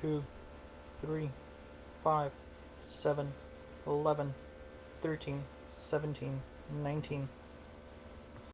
two, three, five, seven, eleven, thirteen, seventeen, nineteen.